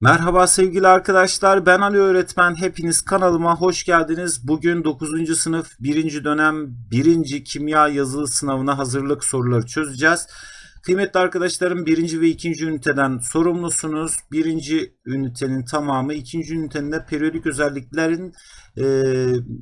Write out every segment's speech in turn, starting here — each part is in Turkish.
Merhaba sevgili arkadaşlar ben Ali öğretmen hepiniz kanalıma hoş geldiniz. Bugün 9. sınıf 1. dönem 1. kimya yazılı sınavına hazırlık soruları çözeceğiz. Kıymetli arkadaşlarım 1. ve 2. üniteden sorumlusunuz. 1. ünitenin tamamı 2. ünitenin de periyodik özelliklerin e,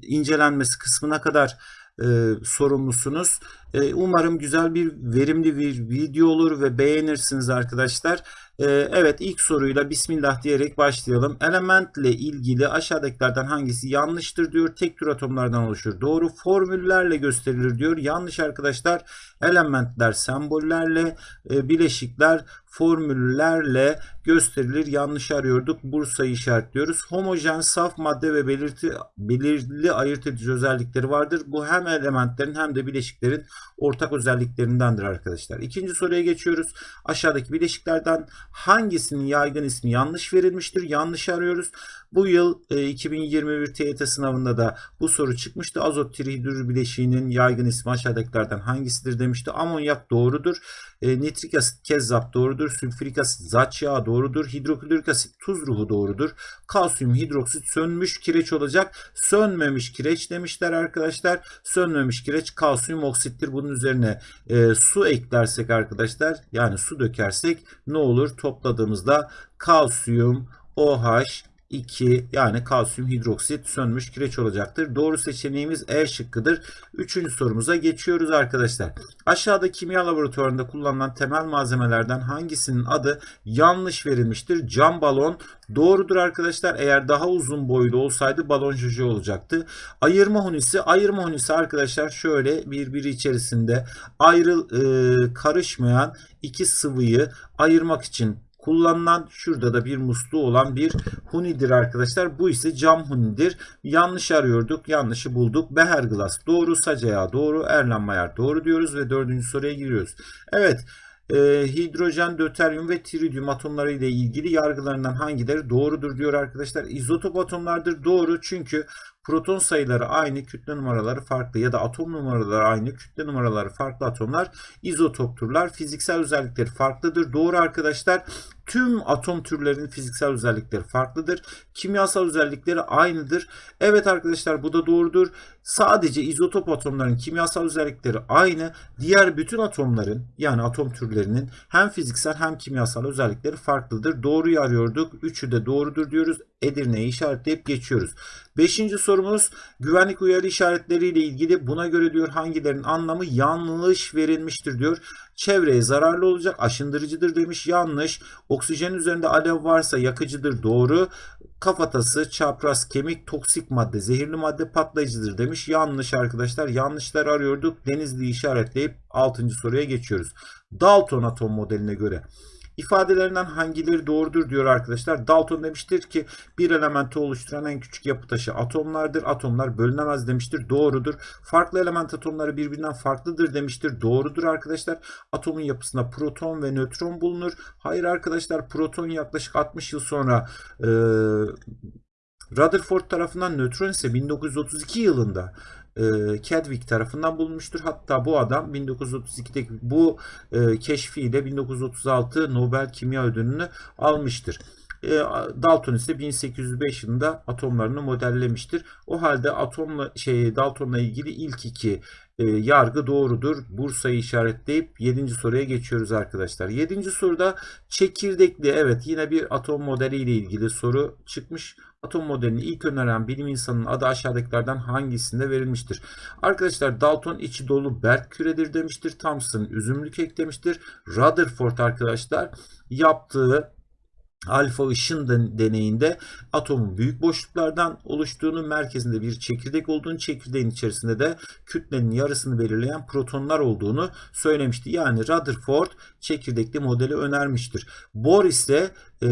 incelenmesi kısmına kadar e, sorumlusunuz. E, umarım güzel bir verimli bir video olur ve beğenirsiniz arkadaşlar. E, evet ilk soruyla Bismillah diyerek başlayalım. Elementle ilgili aşağıdakilerden hangisi yanlıştır diyor. Tek tür atomlardan oluşur. Doğru formüllerle gösterilir diyor. Yanlış arkadaşlar. Elementler sembollerle, e, bileşikler formüllerle gösterilir. Yanlış arıyorduk. Bursa'yı işaretliyoruz. Homojen, saf madde ve belirti, belirli ayırt edici özellikleri vardır. Bu hem elementlerin hem de bileşiklerin ortak özelliklerindendir arkadaşlar. İkinci soruya geçiyoruz. Aşağıdaki bileşiklerden hangisinin yaygın ismi yanlış verilmiştir? Yanlış arıyoruz. Bu yıl e, 2021 TYT sınavında da bu soru çıkmıştı. Azot trihidrür bileşiğinin yaygın ismi aşağıdakilerden hangisidir demişti. Amonyak doğrudur. E, nitrik asit kezzap doğrudur. Sülfürik asit zat yağı doğrudur. Hidroklorik asit tuz ruhu doğrudur. Kalsiyum hidroksit sönmüş kireç olacak. Sönmemiş kireç demişler arkadaşlar. Sönmemiş kireç kalsiyum oksittir. Bunun üzerine e, su eklersek arkadaşlar yani su dökersek ne olur? Topladığımızda kalsiyum OH 2 yani kalsiyum hidroksit sönmüş kireç olacaktır. Doğru seçeneğimiz E şıkkıdır. Üçüncü sorumuza geçiyoruz arkadaşlar. Aşağıda kimya laboratuvarında kullanılan temel malzemelerden hangisinin adı yanlış verilmiştir? Cam balon doğrudur arkadaşlar. Eğer daha uzun boylu olsaydı balon jojo olacaktı. Ayırma hunisi. Ayırma hunisi arkadaşlar şöyle birbiri içerisinde ayrıl e, karışmayan iki sıvıyı ayırmak için kullanılan şurada da bir musluğu olan bir hunidir arkadaşlar. Bu ise cam hunidir. Yanlış arıyorduk. Yanlışı bulduk. Beherglas doğru. Sacaya doğru. Erlenmeyer doğru diyoruz ve dördüncü soruya giriyoruz. Evet. E, hidrojen, döteryum ve tritium atomları ile ilgili yargılarından hangileri doğrudur diyor arkadaşlar. İzotop atomlardır. Doğru çünkü proton sayıları aynı, kütle numaraları farklı ya da atom numaraları aynı, kütle numaraları farklı atomlar izotopturlar. Fiziksel özellikleri farklıdır. Doğru arkadaşlar. Tüm atom türlerinin fiziksel özellikleri farklıdır. Kimyasal özellikleri aynıdır. Evet arkadaşlar bu da doğrudur. Sadece izotop atomların kimyasal özellikleri aynı. Diğer bütün atomların yani atom türlerinin hem fiziksel hem kimyasal özellikleri farklıdır. Doğruyu arıyorduk. Üçü de doğrudur diyoruz. Edirne'yi işaretleyip geçiyoruz. Beşinci sorumuz güvenlik uyarı işaretleri ile ilgili buna göre diyor hangilerinin anlamı yanlış verilmiştir diyor. Çevreye zararlı olacak aşındırıcıdır demiş yanlış. Oksijen üzerinde alev varsa yakıcıdır doğru. Kafatası, çapraz, kemik, toksik madde, zehirli madde patlayıcıdır demiş. Yanlış arkadaşlar. Yanlışlar arıyorduk. Denizli'yi işaretleyip 6. soruya geçiyoruz. Dalton atom modeline göre ifadelerinden hangileri doğrudur diyor arkadaşlar. Dalton demiştir ki bir elementi oluşturan en küçük yapı taşı atomlardır. Atomlar bölünemez demiştir. Doğrudur. Farklı element atomları birbirinden farklıdır demiştir. Doğrudur arkadaşlar. Atomun yapısında proton ve nötron bulunur. Hayır arkadaşlar proton yaklaşık 60 yıl sonra e, Rutherford tarafından nötron ise 1932 yılında e, Chadwick tarafından bulunmuştur. Hatta bu adam 1932'deki bu e, keşfiyle 1936 Nobel Kimya Ödülünü almıştır. E, Dalton ise 1805 yılında atomlarını modellemiştir. O halde atomla şey Dalton'la ilgili ilk iki e, yargı doğrudur. Bursa'yı işaretleyip 7. soruya geçiyoruz arkadaşlar. 7. soruda çekirdekli evet yine bir atom modeli ile ilgili soru çıkmış. Atom modelini ilk öneren bilim insanının adı aşağıdakilerden hangisinde verilmiştir? Arkadaşlar Dalton içi dolu berk küredir demiştir. Thomson üzümlü kek demiştir. Rutherford arkadaşlar yaptığı alfa ışın deneyinde atomun büyük boşluklardan oluştuğunu, merkezinde bir çekirdek olduğunu, çekirdeğin içerisinde de kütlenin yarısını belirleyen protonlar olduğunu söylemişti. Yani Rutherford çekirdekli modeli önermiştir. Bohr ise e,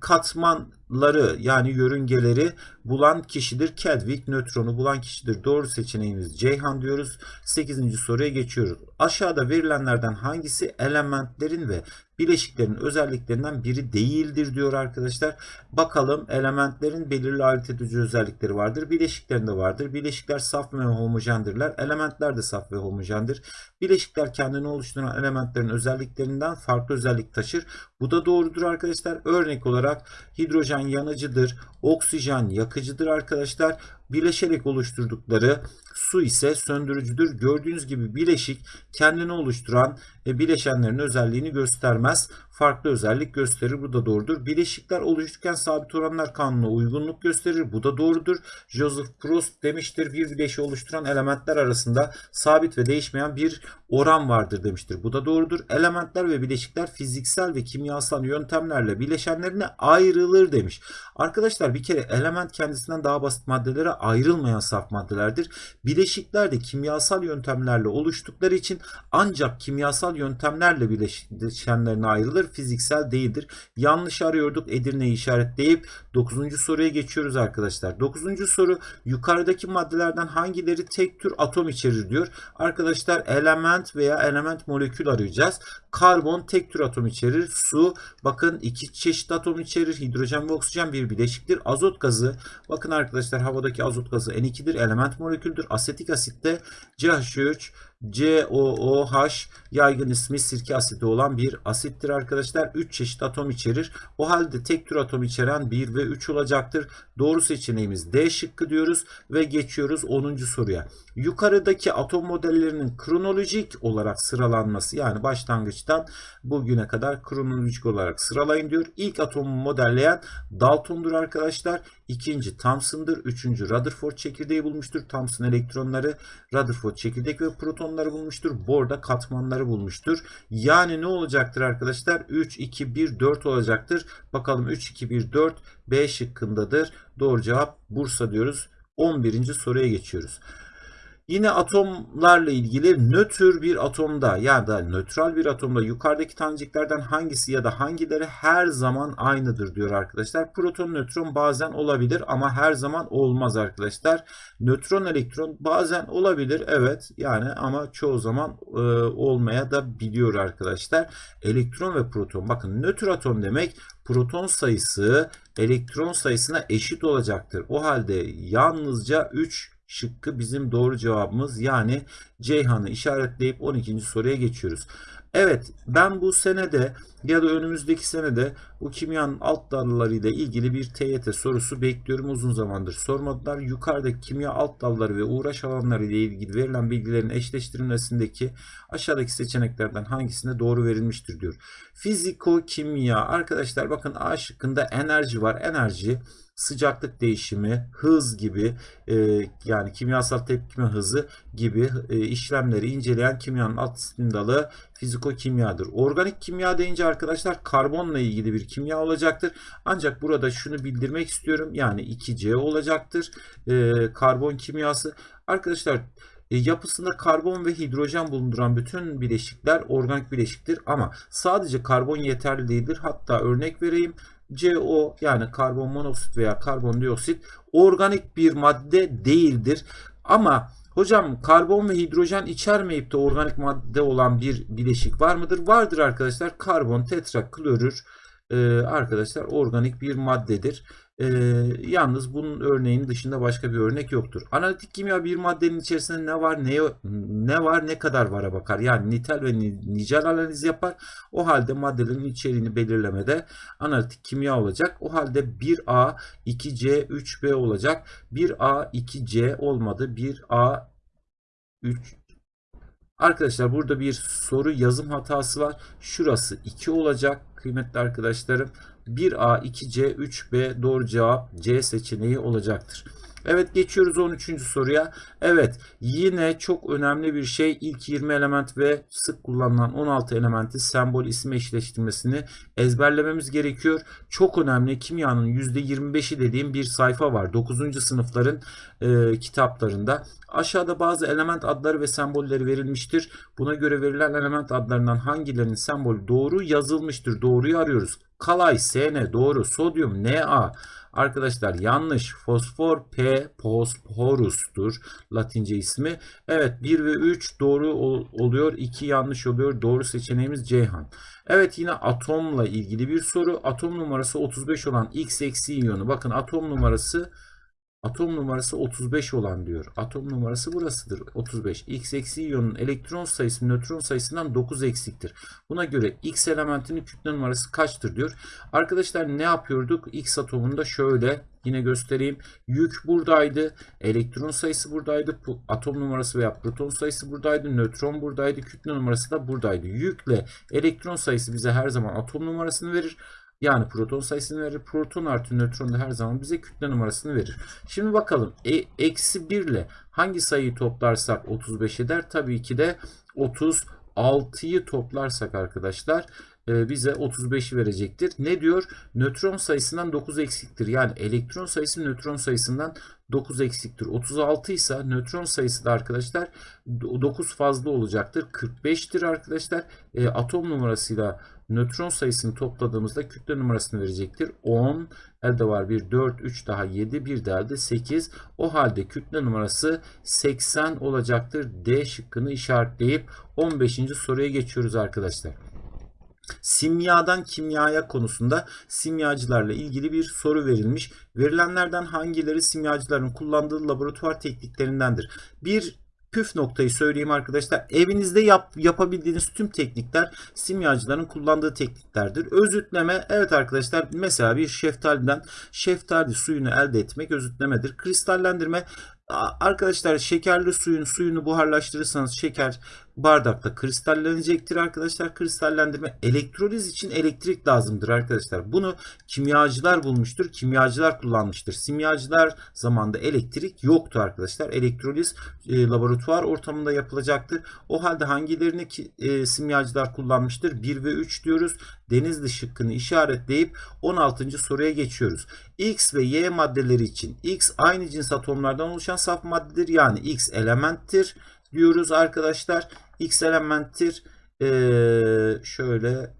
katman nötronları yani yörüngeleri bulan kişidir. Kedvik nötronu bulan kişidir. Doğru seçeneğimiz Ceyhan diyoruz. 8. soruya geçiyoruz. Aşağıda verilenlerden hangisi elementlerin ve bileşiklerin özelliklerinden biri değildir diyor arkadaşlar. Bakalım elementlerin belirli ayırt edici özellikleri vardır. Bileşiklerin de vardır. Bileşikler saf ve homojendirler. Elementler de saf ve homojendir. Bileşikler kendini oluşturan elementlerin özelliklerinden farklı özellik taşır. Bu da doğrudur arkadaşlar. Örnek olarak hidrojen yanıcıdır. Oksijen yakıcıdır arkadaşlar. Bileşerek oluşturdukları su ise söndürücüdür. Gördüğünüz gibi bileşik kendini oluşturan e, bileşenlerin özelliğini göstermez. Farklı özellik gösterir. Bu da doğrudur. Bileşikler oluşurken sabit oranlar kanununa uygunluk gösterir. Bu da doğrudur. Joseph Proust demiştir. Bir bileşiği oluşturan elementler arasında sabit ve değişmeyen bir oran vardır demiştir. Bu da doğrudur. Elementler ve bileşikler fiziksel ve kimyasal yöntemlerle bileşenlerine ayrılır demiş. Arkadaşlar bir kere element kendisinden daha basit maddelere ayrılmayan saf maddelerdir. Bileşikler de kimyasal yöntemlerle oluştukları için ancak kimyasal yöntemlerle bileşenlerine ayrılır. Fiziksel değildir. Yanlış arıyorduk. Edirne'yi işaretleyip 9. soruya geçiyoruz arkadaşlar. 9. soru yukarıdaki maddelerden hangileri tek tür atom içerir diyor. Arkadaşlar element veya element molekül arayacağız. Karbon tek tür atom içerir. Su bakın iki çeşit atom içerir. Hidrojen ve oksijen bir bileşiktir. Azot gazı bakın arkadaşlar havadaki azot gazı N2'dir. Element moleküldür. Asetik asitte CH3 COOH yaygın ismi sirke asidi olan bir asittir arkadaşlar. 3 çeşit atom içerir. O halde tek tür atom içeren 1 ve 3 olacaktır. Doğru seçeneğimiz D şıkkı diyoruz ve geçiyoruz 10. soruya. Yukarıdaki atom modellerinin kronolojik olarak sıralanması yani başlangıçtan bugüne kadar kronolojik olarak sıralayın diyor. İlk atomu modelleyen Dalton'dur arkadaşlar. İkinci Thomson'dır. Üçüncü Rutherford çekirdeği bulmuştur. Thomson elektronları, Rutherford çekirdek ve protonları bulmuştur. Bohr da katmanları bulmuştur. Yani ne olacaktır arkadaşlar? 3, 2, 1, 4 olacaktır. Bakalım 3, 2, 1, 4 B şıkkındadır. Doğru cevap Bursa diyoruz. 11. soruya geçiyoruz. Yine atomlarla ilgili nötr bir atomda ya da nötral bir atomda yukarıdaki taneciklerden hangisi ya da hangileri her zaman aynıdır diyor arkadaşlar. Proton nötron bazen olabilir ama her zaman olmaz arkadaşlar. Nötron elektron bazen olabilir evet yani ama çoğu zaman e, olmaya da biliyor arkadaşlar. Elektron ve proton bakın nötr atom demek proton sayısı elektron sayısına eşit olacaktır. O halde yalnızca 3 şıkkı bizim doğru cevabımız. Yani Ceyhan'ı işaretleyip 12. soruya geçiyoruz. Evet ben bu senede ya da önümüzdeki senede bu kimyanın alt dalları ile ilgili bir TYT sorusu bekliyorum. Uzun zamandır sormadılar. Yukarıdaki kimya alt dalları ve uğraş alanları ile ilgili verilen bilgilerin eşleştirilmesindeki aşağıdaki seçeneklerden hangisinde doğru verilmiştir diyor. Fiziko kimya arkadaşlar bakın A şıkkında enerji var. Enerji sıcaklık değişimi, hız gibi e, yani kimyasal tepkime hızı gibi e, işlemleri inceleyen kimyanın alt dalı fiziko-kimyadır. Organik kimya deyince arkadaşlar karbonla ilgili bir kimya olacaktır. Ancak burada şunu bildirmek istiyorum. Yani 2C olacaktır. E, karbon kimyası. Arkadaşlar e, yapısında karbon ve hidrojen bulunduran bütün bileşikler organik bileşiktir ama sadece karbon yeterli değildir. Hatta örnek vereyim. CO yani karbon monoksit veya karbondioksit organik bir madde değildir. Ama hocam karbon ve hidrojen içermeyip de organik madde olan bir bileşik var mıdır? Vardır arkadaşlar. Karbon tetraklorür e, arkadaşlar organik bir maddedir. E, yalnız bunun örneğinin dışında başka bir örnek yoktur. Analitik kimya bir maddenin içerisinde ne var ne ne var ne kadar vara bakar. Yani nitel ve nicel analiz yapar. O halde maddelerin içeriğini belirlemede analitik kimya olacak. O halde 1A, 2C, 3B olacak. 1A, 2C olmadı. 1A, 3 Arkadaşlar burada bir soru yazım hatası var. Şurası 2 olacak kıymetli arkadaşlarım. 1A, 2C, 3B doğru cevap C seçeneği olacaktır. Evet geçiyoruz 13. soruya. Evet yine çok önemli bir şey ilk 20 element ve sık kullanılan 16 elementi sembol isim eşleştirmesini ezberlememiz gerekiyor. Çok önemli kimyanın %25'i dediğim bir sayfa var. 9. sınıfların e, kitaplarında. Aşağıda bazı element adları ve sembolleri verilmiştir. Buna göre verilen element adlarından hangilerinin sembolü doğru yazılmıştır? Doğruyu arıyoruz. Kalay, SN doğru. Sodyum, Na. Arkadaşlar yanlış. Fosfor P Phosphorus'tur. Latince ismi. Evet 1 ve 3 doğru ol- oluyor. 2 yanlış oluyor. Doğru seçeneğimiz Ceyhan. Evet yine atomla ilgili bir soru. Atom numarası 35 olan X eksi iyonu. Bakın atom numarası Atom numarası 35 olan diyor. Atom numarası burasıdır. 35. X eksi iyonun elektron sayısı nötron sayısından 9 eksiktir. Buna göre X elementinin kütle numarası kaçtır diyor. Arkadaşlar ne yapıyorduk? X atomunda şöyle yine göstereyim. Yük buradaydı. Elektron sayısı buradaydı. Atom numarası veya proton sayısı buradaydı. Nötron buradaydı. Kütle numarası da buradaydı. Yükle elektron sayısı bize her zaman atom numarasını verir. Yani proton sayısını verir. Proton artı nötron da her zaman bize kütle numarasını verir. Şimdi bakalım. E, eksi 1 ile hangi sayıyı toplarsak 35 eder? Tabii ki de 36'yı toplarsak arkadaşlar bize 35'i verecektir. Ne diyor? Nötron sayısından 9 eksiktir. Yani elektron sayısı nötron sayısından 9 eksiktir. 36 ise nötron sayısı da arkadaşlar 9 fazla olacaktır. 45'tir arkadaşlar. E, atom numarasıyla nötron sayısını topladığımızda kütle numarasını verecektir. 10 elde var bir 4 3 daha 7 bir de elde 8. O halde kütle numarası 80 olacaktır. D şıkkını işaretleyip 15. soruya geçiyoruz arkadaşlar. Simyadan kimyaya konusunda simyacılarla ilgili bir soru verilmiş. Verilenlerden hangileri simyacıların kullandığı laboratuvar tekniklerindendir? Bir püf noktayı söyleyeyim arkadaşlar. Evinizde yap, yapabildiğiniz tüm teknikler simyacıların kullandığı tekniklerdir. Özütleme evet arkadaşlar mesela bir şeftaliden şeftali suyunu elde etmek özütlemedir. Kristallendirme arkadaşlar şekerli suyun suyunu buharlaştırırsanız şeker bardakta kristallenecektir arkadaşlar. Kristallendirme elektroliz için elektrik lazımdır arkadaşlar. Bunu kimyacılar bulmuştur. Kimyacılar kullanmıştır. Simyacılar zamanında elektrik yoktu arkadaşlar. Elektroliz e, laboratuvar ortamında yapılacaktır. O halde hangilerini ki, e, simyacılar kullanmıştır? 1 ve 3 diyoruz. Denizli şıkkını işaretleyip 16. soruya geçiyoruz. X ve Y maddeleri için X aynı cins atomlardan oluşan saf maddedir. Yani X elementtir diyoruz arkadaşlar. X elementtir. Ee, şöyle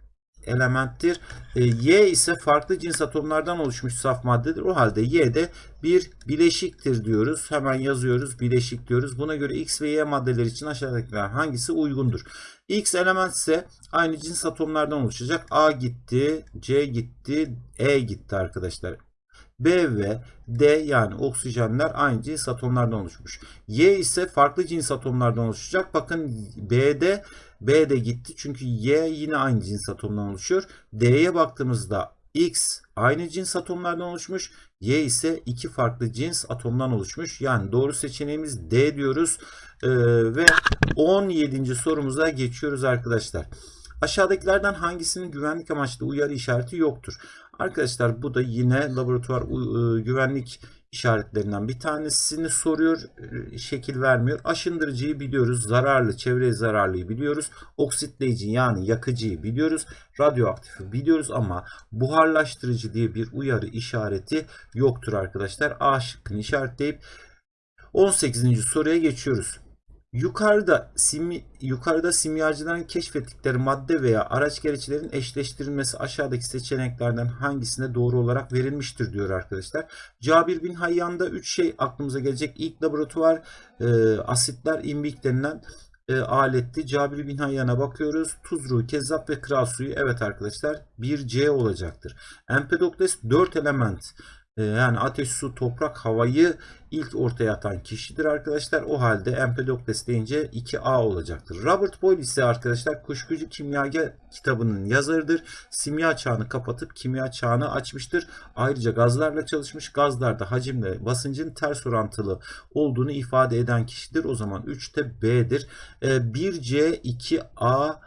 elementtir. Ee, y ise farklı cins atomlardan oluşmuş saf maddedir. O halde Y de bir bileşiktir diyoruz. Hemen yazıyoruz. Bileşik diyoruz. Buna göre X ve Y maddeleri için aşağıdakiler hangisi uygundur? X element ise aynı cins atomlardan oluşacak. A gitti, C gitti, E gitti arkadaşlar. B ve D yani oksijenler aynı cins atomlardan oluşmuş. Y ise farklı cins atomlardan oluşacak. Bakın B'de B de gitti çünkü Y yine aynı cins atomdan oluşuyor. D'ye baktığımızda X aynı cins atomlardan oluşmuş. Y ise iki farklı cins atomdan oluşmuş. Yani doğru seçeneğimiz D diyoruz. Ee, ve 17. sorumuza geçiyoruz arkadaşlar. Aşağıdakilerden hangisinin güvenlik amaçlı uyarı işareti yoktur? Arkadaşlar bu da yine laboratuvar e, güvenlik işaretlerinden bir tanesini soruyor, e, şekil vermiyor. Aşındırıcıyı biliyoruz, zararlı, çevreye zararlıyı biliyoruz. Oksitleyici yani yakıcıyı biliyoruz. Radyoaktifi biliyoruz ama buharlaştırıcı diye bir uyarı işareti yoktur arkadaşlar. A şıkkını işaretleyip 18. soruya geçiyoruz. Yukarıda simi, yukarıda simyacıların keşfettikleri madde veya araç gereçlerin eşleştirilmesi aşağıdaki seçeneklerden hangisine doğru olarak verilmiştir diyor arkadaşlar. Cabir bin Hayyan'da 3 şey aklımıza gelecek. İlk laboratuvar e, asitler imbik denilen e, aletti. Cabir bin Hayyan'a bakıyoruz. Tuzru, kezzap ve kral suyu. Evet arkadaşlar 1C olacaktır. Empedokles 4 element yani ateş, su, toprak, havayı ilk ortaya atan kişidir arkadaşlar. O halde Empedokles deyince 2A olacaktır. Robert Boyle ise arkadaşlar Kuşkucu Kimyager kitabının yazarıdır. Simya çağını kapatıp kimya çağını açmıştır. Ayrıca gazlarla çalışmış. Gazlarda hacimle basıncın ters orantılı olduğunu ifade eden kişidir. O zaman 3'te B'dir. E, 1C, 2A,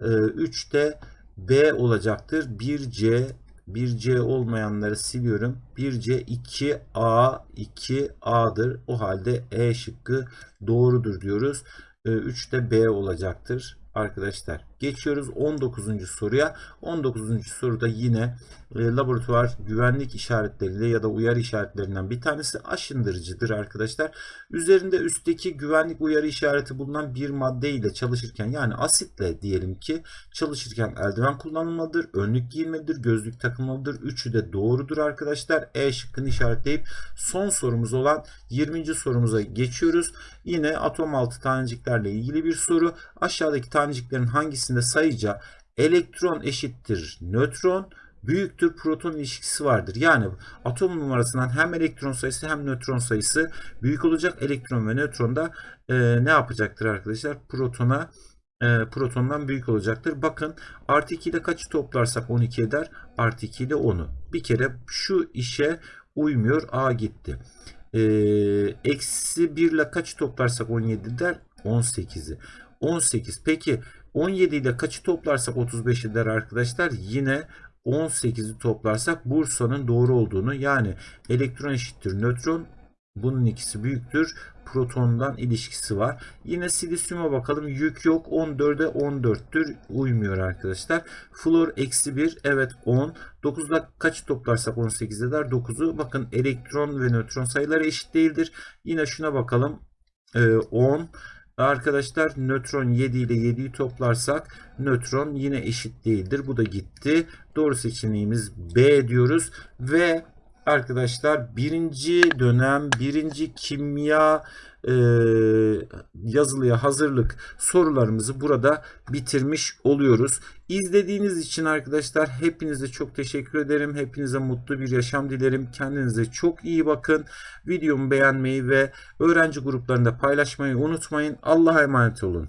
e, 3'te B olacaktır. 1C, 1C olmayanları siliyorum. 1C 2A 2A'dır. O halde E şıkkı doğrudur diyoruz. 3 de B olacaktır arkadaşlar. Geçiyoruz 19. soruya. 19. soruda yine e, laboratuvar güvenlik işaretleriyle ya da uyarı işaretlerinden bir tanesi aşındırıcıdır arkadaşlar. Üzerinde üstteki güvenlik uyarı işareti bulunan bir madde ile çalışırken yani asitle diyelim ki çalışırken eldiven kullanılmalıdır, önlük giyilmelidir, gözlük takılmalıdır. Üçü de doğrudur arkadaşlar. E şıkkını işaretleyip son sorumuz olan 20. sorumuza geçiyoruz. Yine atom altı taneciklerle ilgili bir soru. Aşağıdaki taneciklerin hangisinde sayıca elektron eşittir nötron büyüktür proton ilişkisi vardır. Yani atom numarasından hem elektron sayısı hem nötron sayısı büyük olacak. Elektron ve nötron da e, ne yapacaktır arkadaşlar? Protona e, protondan büyük olacaktır. Bakın artı 2 ile kaçı toplarsak 12 eder? Artı 2 ile 10'u. Bir kere şu işe uymuyor. A gitti. E, eksi 1 ile kaçı toplarsak 17 der? 18'i. 18. Peki 17 ile kaçı toplarsak 35 eder arkadaşlar? Yine 18'i toplarsak Bursa'nın doğru olduğunu yani elektron eşittir nötron bunun ikisi büyüktür. Protondan ilişkisi var. Yine silisyuma bakalım. Yük yok. 14'e 14'tür. Uymuyor arkadaşlar. Flor eksi 1. Evet 10. 9'da kaç toplarsak 18 eder? 9'u. Bakın elektron ve nötron sayıları eşit değildir. Yine şuna bakalım. Ee, 10. Arkadaşlar nötron 7 ile 7'yi toplarsak nötron yine eşit değildir. Bu da gitti. Doğru seçeneğimiz B diyoruz. Ve arkadaşlar birinci dönem birinci kimya e, yazılıya hazırlık sorularımızı burada bitirmiş oluyoruz. İzlediğiniz için arkadaşlar hepinize çok teşekkür ederim. Hepinize mutlu bir yaşam dilerim. Kendinize çok iyi bakın. Videomu beğenmeyi ve öğrenci gruplarında paylaşmayı unutmayın. Allah'a emanet olun.